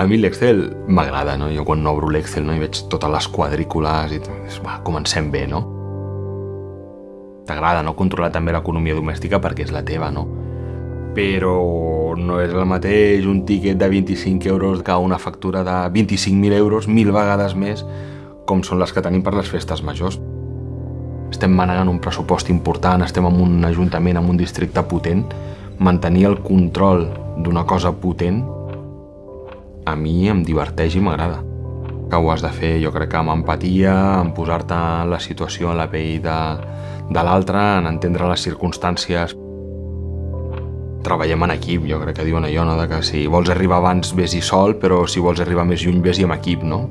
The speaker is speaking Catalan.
A mi l'Excel m'agrada, no? Jo quan obro l'Excel no, i veig totes les quadrícules i va, comencem bé, no? T'agrada, no? Controlar també l'economia domèstica perquè és la teva, no? Però no és el mateix un tiquet de 25 euros que una factura de 25.000 euros, mil vegades més, com són les que tenim per les festes majors. Estem manegant un pressupost important, estem en un ajuntament, en un districte potent, mantenir el control d'una cosa potent a mi em diverteix i m'agrada. Que ho has de fer, jo crec que amb empatia, en posar-te en la situació, en la pell de, de l'altre, en entendre les circumstàncies. Treballem en equip, jo crec que diuen allò, no? de que si vols arribar abans, vés-hi sol, però si vols arribar més lluny, vés-hi amb equip, no?